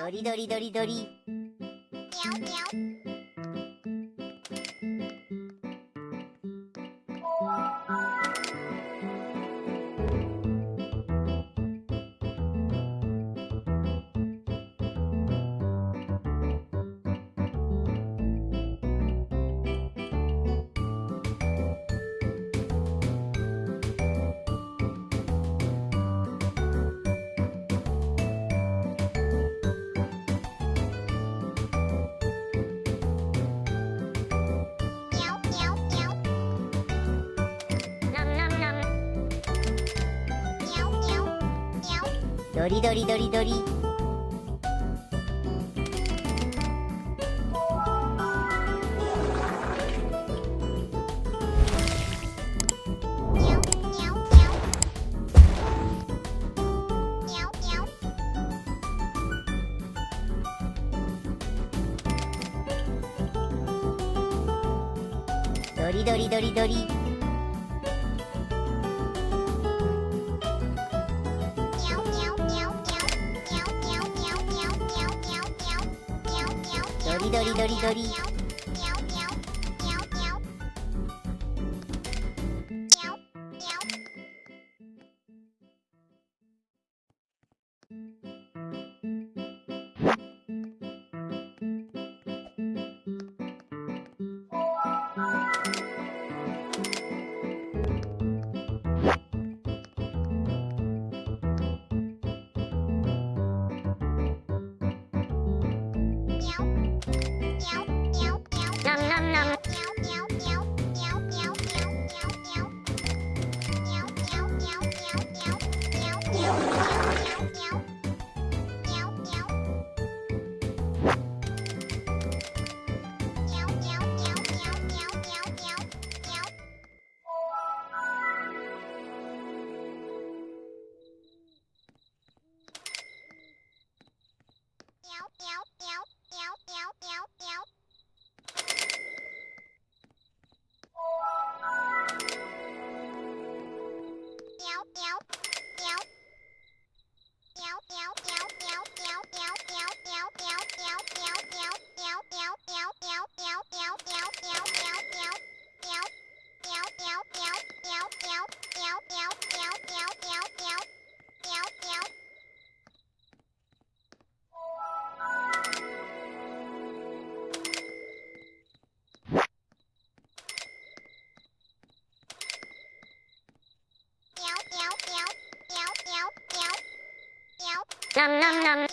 ドリドリドリ。ドリドリドリドリ。リドリドリドリうん。Nom nom nom. Meow, meow, meow, meow, meow. Nom nom nom.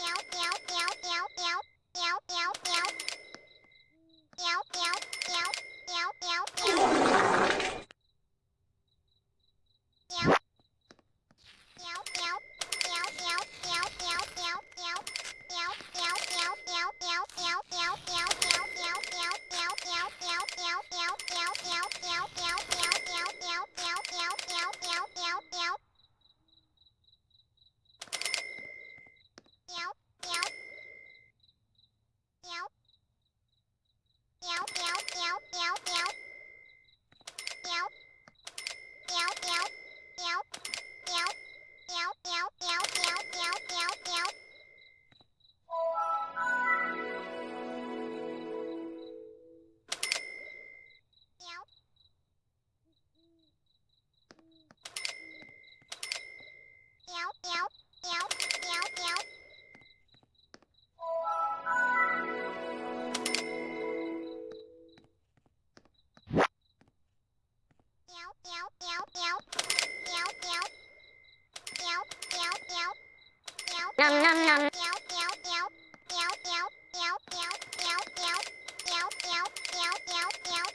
Nom nom nom. Nhéo nhéo nhéo. Nhéo nhéo nhéo nhéo nhéo nhéo. Nhéo nhéo nhéo nhéo nhéo.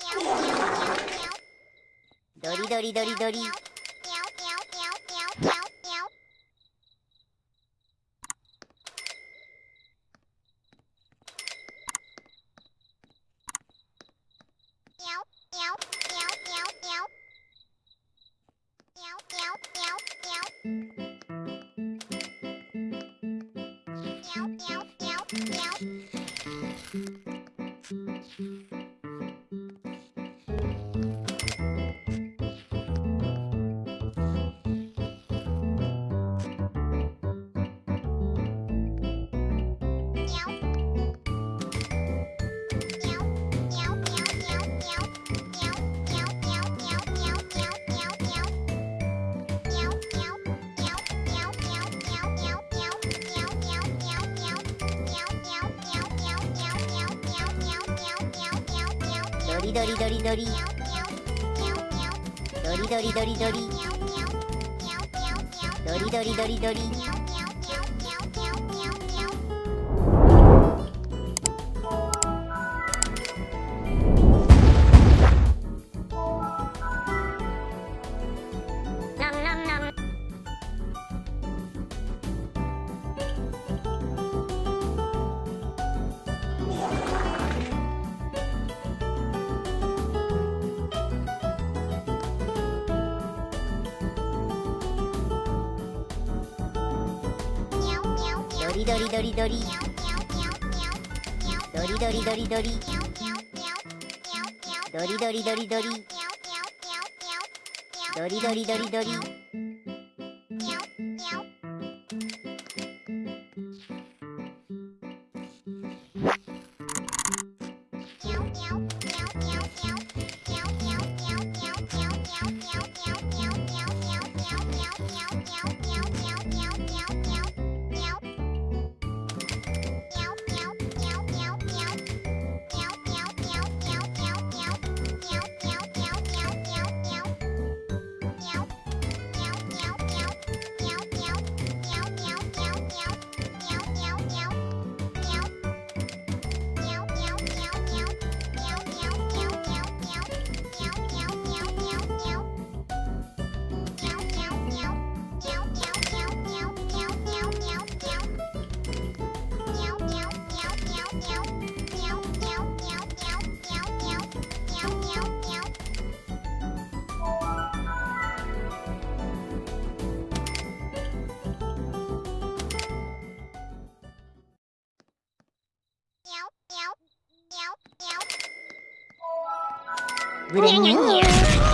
Nhéo nhéo nhéo nhéo. Dori dori dori dori. Nhéo nhéo nhéo nhéo nhéo nhéo. Nhéo nhéo nhéo nhéo nhéo. Nhéo nhéo nhéo nhéo. ドリドリドリドリ。ドリドリドリドリ。ドリドリドリドリ。ドリドリドリドリ。ドリドリドリドリ。ドリドリドリドリ。ドリドリドリドリ。video nhé